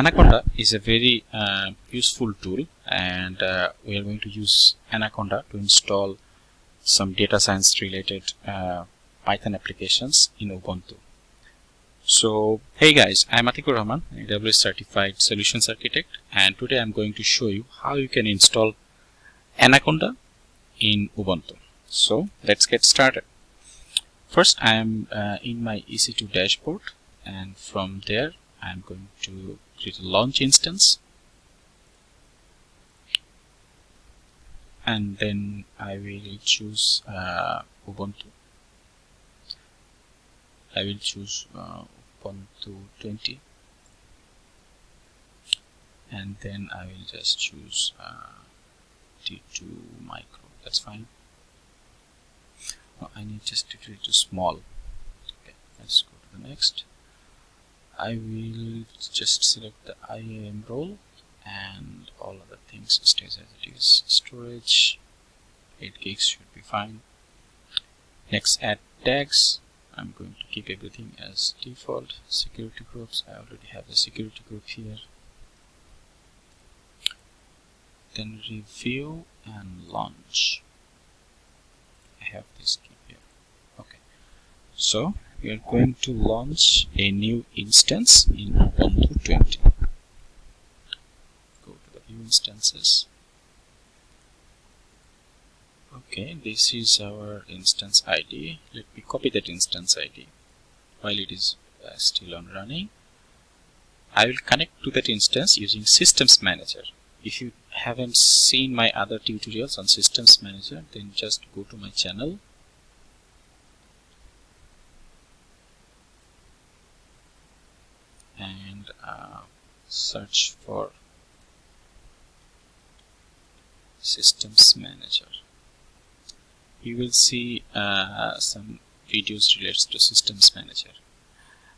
Anaconda is a very uh, useful tool and uh, we are going to use Anaconda to install some data science related uh, Python applications in Ubuntu. So hey guys, I'm Atikur Rahman, AWS certified solutions architect and today I'm going to show you how you can install Anaconda in Ubuntu. So let's get started. First I am uh, in my EC2 dashboard and from there I'm going to create a launch instance. And then I will choose uh, Ubuntu. I will choose uh, Ubuntu 20 and then I will just choose uh, T2 micro. That's fine. Oh, I need just to create a small. Okay let's go to the next I will just select the IAM role and all other things stays as it is. Storage 8 gigs should be fine. Next add tags. I'm going to keep everything as default. Security groups I already have a security group here. Then review and launch. I have this key here. Okay. So we are going to launch a new instance in Ubuntu 20. Go to the view instances. Okay, this is our instance ID. Let me copy that instance ID while it is uh, still on running. I will connect to that instance using Systems Manager. If you haven't seen my other tutorials on Systems Manager, then just go to my channel and uh, search for systems manager. You will see uh, some videos related to systems manager.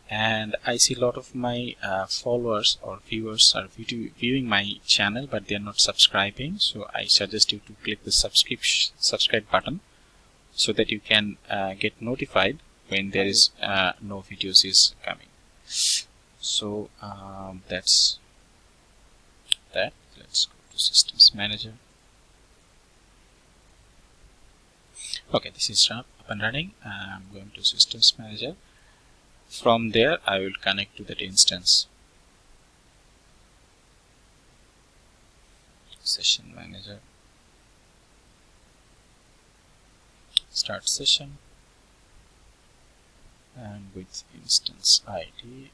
And I see a lot of my uh, followers or viewers are viewing my channel but they are not subscribing. So I suggest you to click the subscription subscribe button so that you can uh, get notified when there is uh, no videos is coming. So um, that's that. Let's go to systems manager. Okay this is up and running. I'm going to systems manager. From there I will connect to that instance. Session manager. Start session. And with instance ID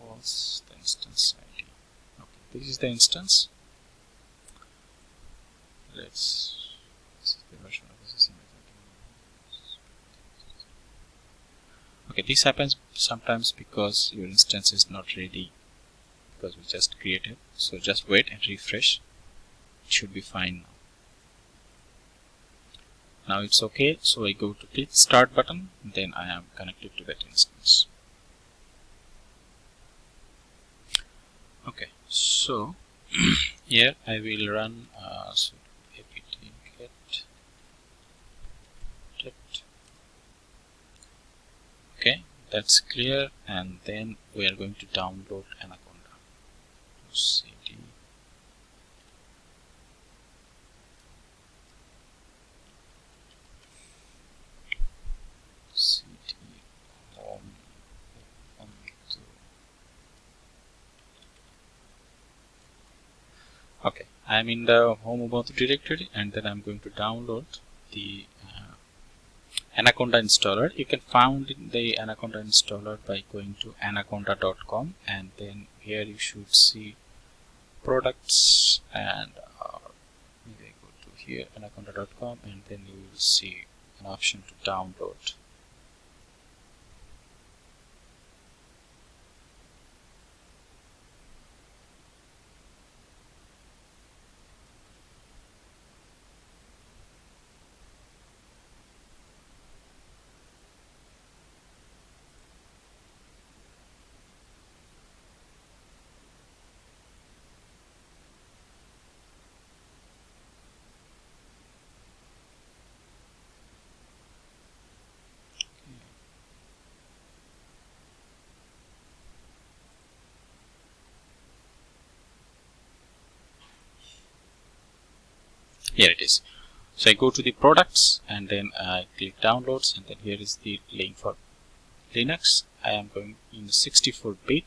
was the instance ID. This is the instance. Let's. This is the version of. Okay, this happens sometimes because your instance is not ready because we just created. So just wait and refresh. It should be fine now. Now it's okay. So I go to click start button. Then I am connected to that instance. okay so here I will run uh, so apt get get okay that's clear. And then we are going to download Anaconda okay. I'm in the home Ubuntu directory and then I'm going to download the uh, Anaconda installer. You can find the Anaconda installer by going to anaconda.com and then here you should see products and uh, maybe I go to here anaconda.com and then you will see an option to download here it is. So I go to the products and then I click downloads and then here is the link for Linux. I am going in 64 bit.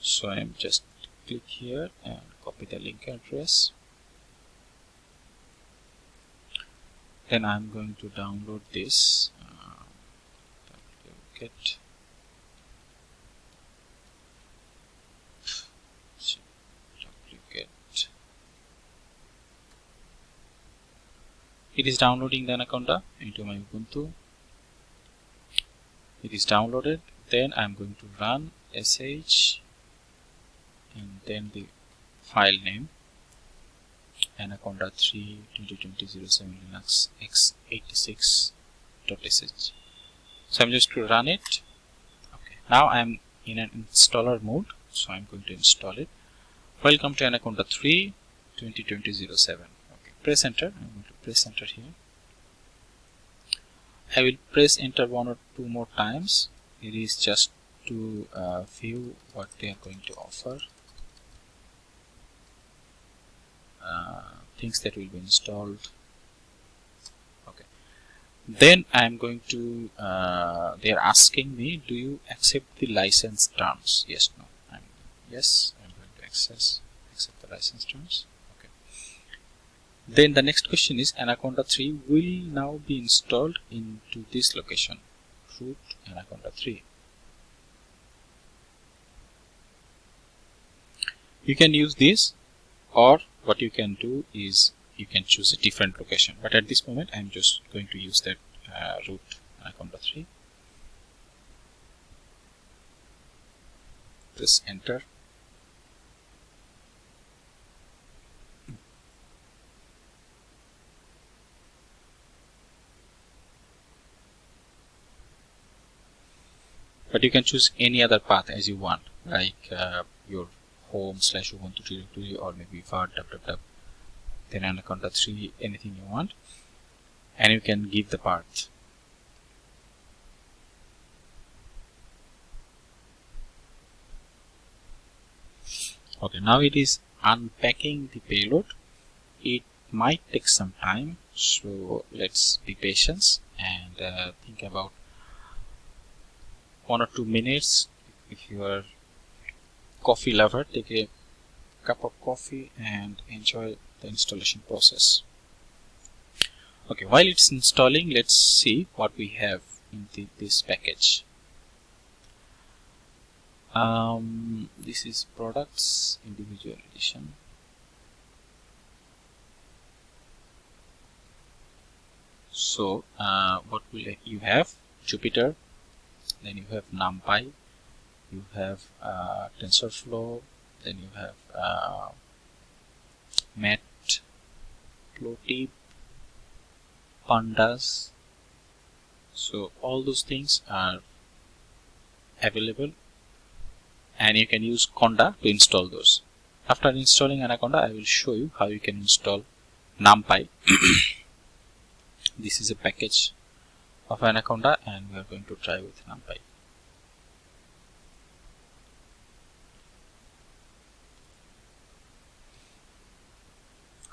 So I am just click here and copy the link address. Then I'm going to download this. Uh, get it is downloading the Anaconda into my Ubuntu. It is downloaded. Then I'm going to run sh and then the file name. Anaconda 3 2020 07 linux x86.sh so i'm just to run it. Okay. Now i'm in an installer mode. So i'm going to install it. Welcome to anaconda 3 2020 07 okay press enter. I'm going to press enter here. I will press enter one or two more times. It is just to uh, view what they are going to offer. Uh, things that will be installed. Okay. Then I'm going to uh, they're asking me do you accept the license terms? Yes no. I'm yes I'm going to access accept the license terms then the next question is Anaconda 3 will now be installed into this location. Root Anaconda 3 you can use this or what you can do is you can choose a different location. But at this moment I'm just going to use that uh, root anaconda 3 press enter but you can choose any other path as you want like uh, your home slash ubuntu directory or maybe var www then anaconda 3 anything you want. And you can give the path. Okay now it is unpacking the payload. It might take some time so let's be patient and uh, think about one or two minutes if you are coffee lover take a cup of coffee and enjoy the installation process. Okay while it's installing let's see what we have in the, this package. Um, this is products individual edition. So uh, what will you have? Jupyter then you have NumPy you have uh, TensorFlow, then you have uh, Matplotlib, Pandas. So all those things are available and you can use Conda to install those. After installing Anaconda, I will show you how you can install NumPy. this is a package of Anaconda and we are going to try with NumPy.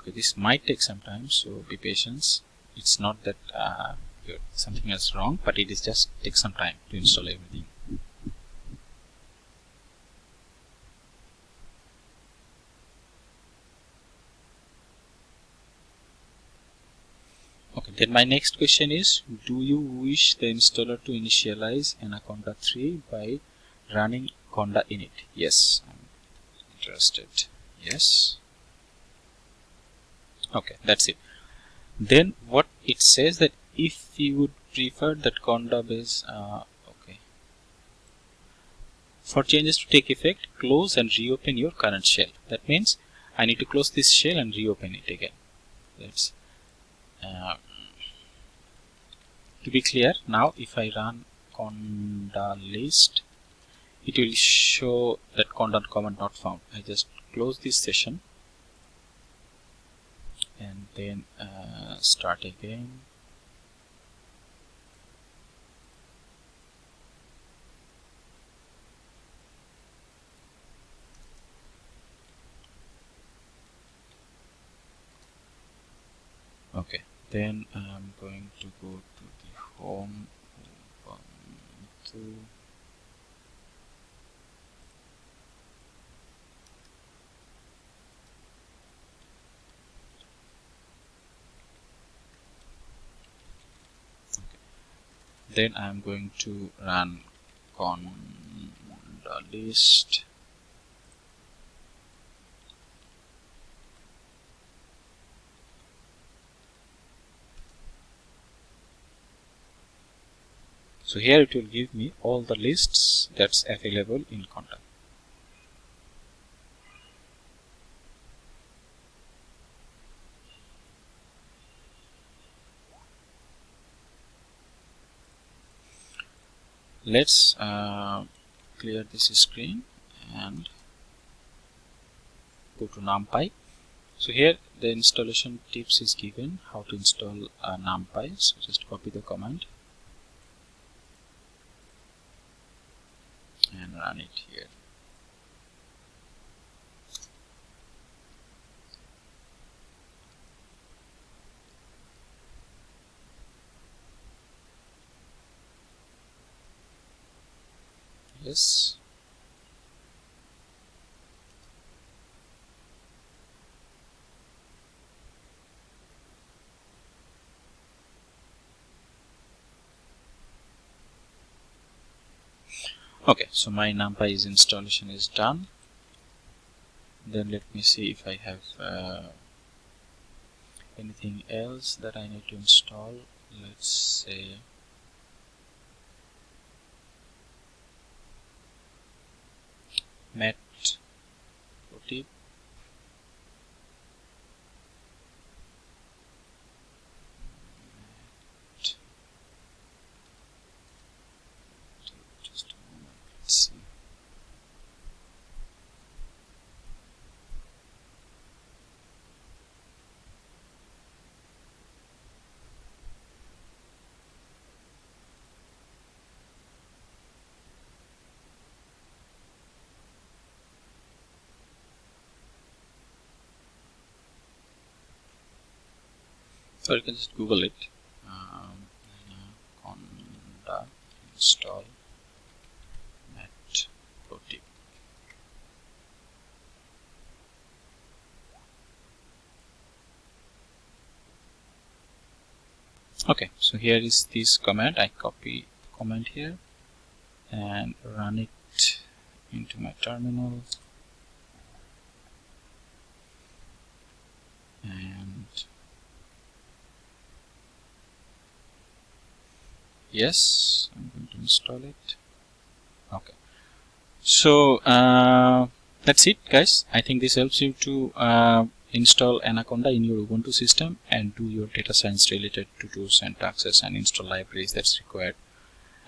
okay this might take some time so be patient it's not that uh, something is wrong but it is just take some time to install everything okay then my next question is do you wish the installer to initialize anaconda 3 by running conda init yes i'm interested. Yes. Okay that's it. Then what it says that if you would prefer that conda base uh, okay. For changes to take effect close and reopen your current shell. That means I need to close this shell and reopen it again. That's uh, to be clear now if I run conda list it will show that conda command not found. I just close this session and then uh, start again. Okay then I'm going to go the home Ubuntu then I'm going to run conda list so here it will give me all the lists that's available in conda let's uh, clear this screen and go to numpy. So here the installation tips is given how to install uh, numpy. So just copy the command and run it here. Yes okay so my numpy installation is done. Then let me see if I have uh, anything else that I need to install. Let's say met tip just a moment let's see so you can just google it. Um, conda install met protip okay so here is this command. I copy command here and run it into my terminal. And yes I'm going to install it. Okay. So uh, that's it guys. I think this helps you to uh, install Anaconda in your Ubuntu system and do your data science related to tools and taxes and install libraries that's required.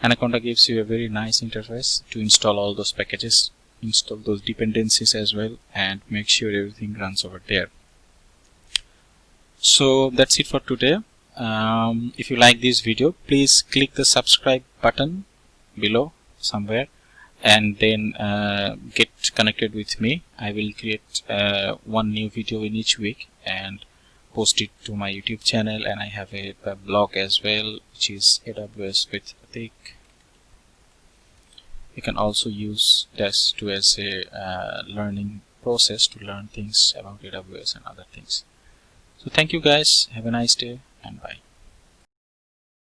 Anaconda gives you a very nice interface to install all those packages install those dependencies as well and make sure everything runs over there. So that's it for today um, if you like this video please click the subscribe button below somewhere and then uh, get connected with me. I will create uh, one new video in each week and post it to my YouTube channel. And I have a, a blog as well which is AWS with Atik. You can also use this to as a uh, learning process to learn things about AWS and other things. So thank you guys. Have a nice day and bye